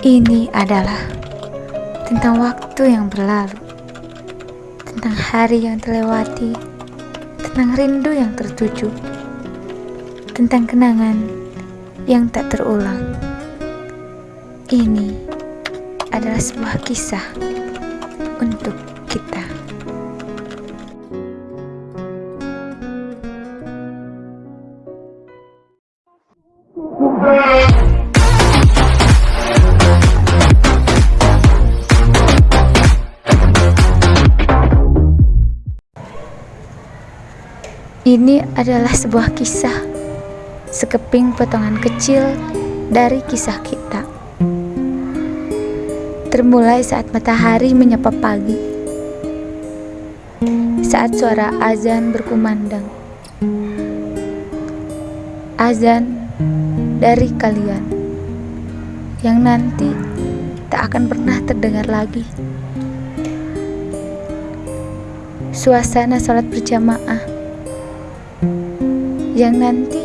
Ini adalah tentang waktu yang berlalu, tentang hari yang terlewati, tentang rindu yang tertuju, tentang kenangan yang tak terulang. Ini adalah sebuah kisah untuk kita. Ini adalah sebuah kisah, sekeping potongan kecil dari kisah kita. Termulai saat matahari menyapa pagi, saat suara azan berkumandang. Azan dari kalian yang nanti tak akan pernah terdengar lagi. Suasana sholat berjamaah yang nanti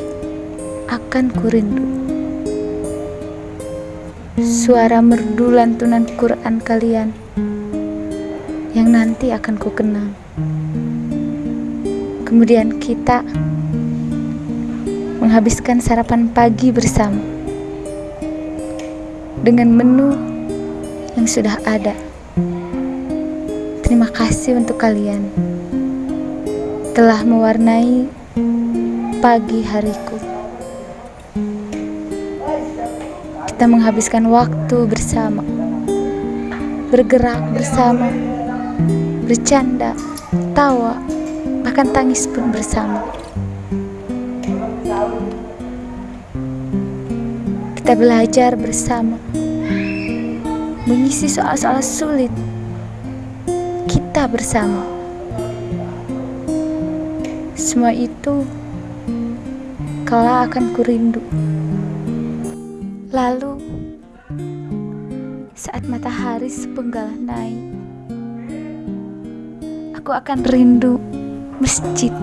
akan kurindu. Suara merdu lantunan Quran kalian yang nanti akan ku kenang. Kemudian kita menghabiskan sarapan pagi bersama dengan menu yang sudah ada. Terima kasih untuk kalian telah mewarnai pagi hariku. Kita menghabiskan waktu bersama, bergerak bersama, bercanda, tawa, bahkan tangis pun bersama. Kita belajar bersama, mengisi soal-soal sulit. Kita bersama. Semua itu kala akan kurindu. Lalu, saat matahari sepenggal naik, aku akan rindu masjid.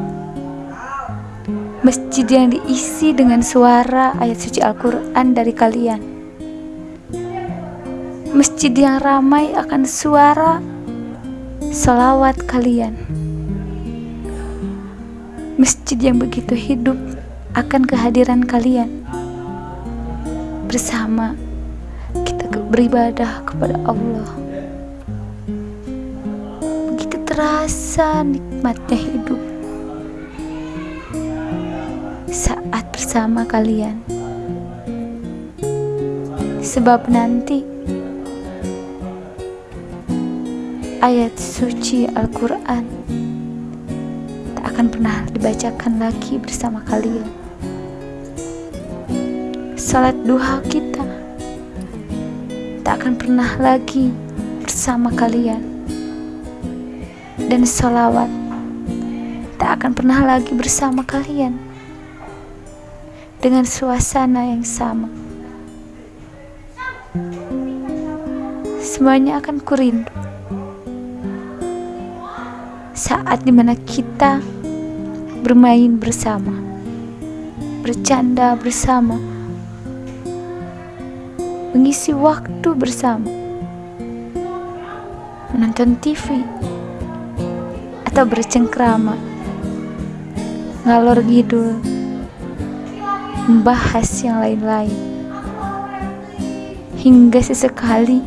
Masjid yang diisi dengan suara ayat suci Al-Quran dari kalian. Masjid yang ramai akan suara salawat kalian. Masjid yang begitu hidup akan kehadiran kalian. Bersama kita beribadah kepada Allah. Begitu terasa nikmatnya hidup. Saat bersama kalian. Sebab nanti ayat suci Al-Quran tak akan pernah dibacakan lagi bersama kalian salat duha kita tak akan pernah lagi bersama kalian. Dan salawat tak akan pernah lagi bersama kalian dengan suasana yang sama. Semuanya akan kurindu. Saat di mana kita bermain bersama bercanda bersama mengisi waktu bersama, menonton TV, atau bercengkrama, ngalor ngidul, membahas yang lain-lain, hingga sesekali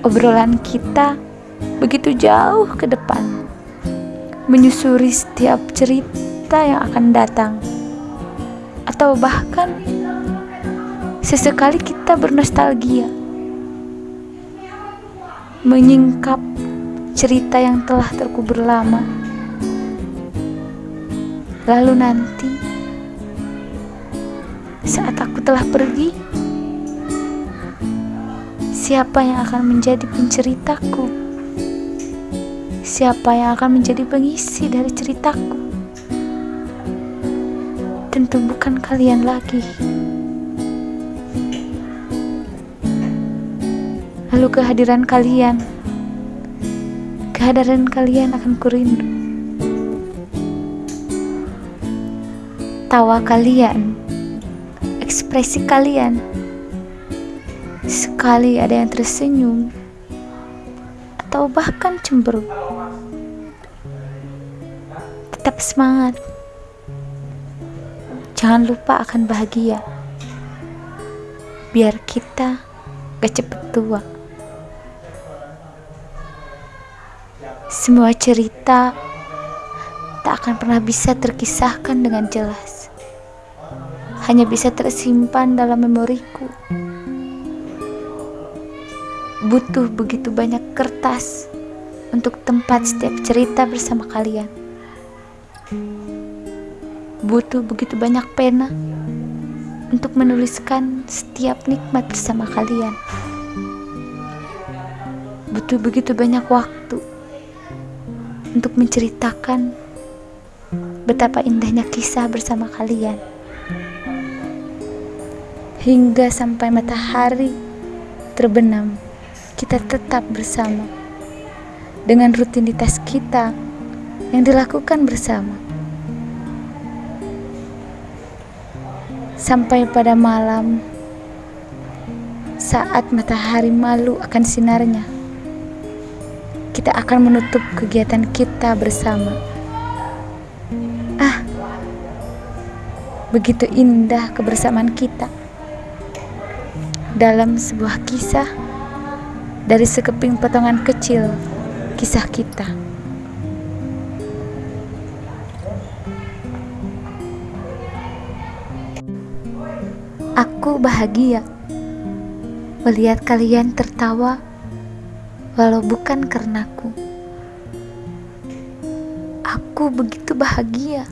obrolan kita begitu jauh ke depan, menyusuri setiap cerita yang akan datang, atau bahkan Sesekali kita bernostalgia, menyingkap cerita yang telah terkubur lama. Lalu nanti, saat aku telah pergi, siapa yang akan menjadi penceritaku? Siapa yang akan menjadi pengisi dari ceritaku? Tentu bukan kalian lagi. Lalu kehadiran kalian, kehadiran kalian akan kurindu. Tawa kalian, ekspresi kalian, sekali ada yang tersenyum atau bahkan cemberut. Tetap semangat. Jangan lupa akan bahagia. Biar kita gak cepet tua. Semua cerita tak akan pernah bisa terkisahkan dengan jelas. Hanya bisa tersimpan dalam memoriku butuh begitu banyak kertas untuk tempat setiap cerita bersama kalian. Butuh begitu banyak pena untuk menuliskan setiap nikmat bersama kalian. Butuh begitu banyak waktu untuk menceritakan betapa indahnya kisah bersama kalian. Hingga sampai matahari terbenam kita tetap bersama dengan rutinitas kita yang dilakukan bersama. Sampai pada malam, saat matahari malu akan sinarnya, kita akan menutup kegiatan kita bersama. Ah, begitu indah kebersamaan kita dalam sebuah kisah dari sekeping potongan kecil kisah kita. Aku bahagia melihat kalian tertawa walau bukan karenaku. Aku begitu bahagia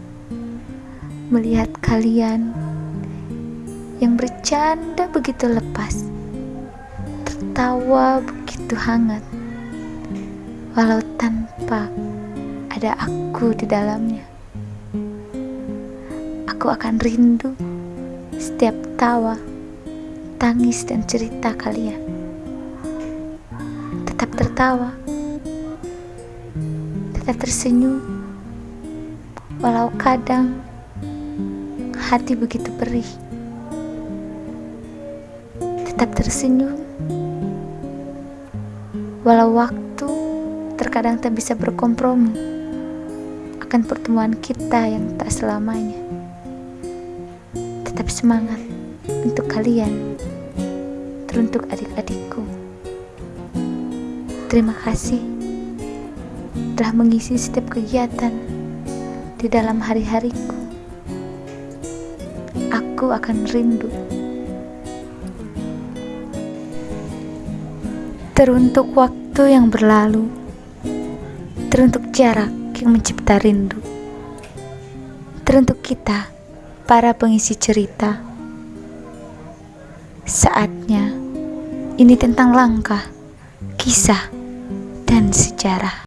melihat kalian yang bercanda begitu lepas, tertawa begitu hangat, walau tanpa ada aku di dalamnya. Aku akan rindu setiap tawa, tangis, dan cerita kalian. Tertawa, tetap tersenyum, walau kadang hati begitu perih. Tetap tersenyum Walau waktu terkadang tak bisa berkompromi akan pertemuan kita yang tak selamanya. Tetap semangat untuk kalian, teruntuk adik-adikku. Terima kasih telah mengisi setiap kegiatan di dalam hari-hariku. Aku akan rindu Teruntuk waktu yang berlalu, teruntuk jarak yang mencipta rindu, teruntuk kita, para pengisi cerita. Saatnya ini tentang langkah, kisah, sejarah.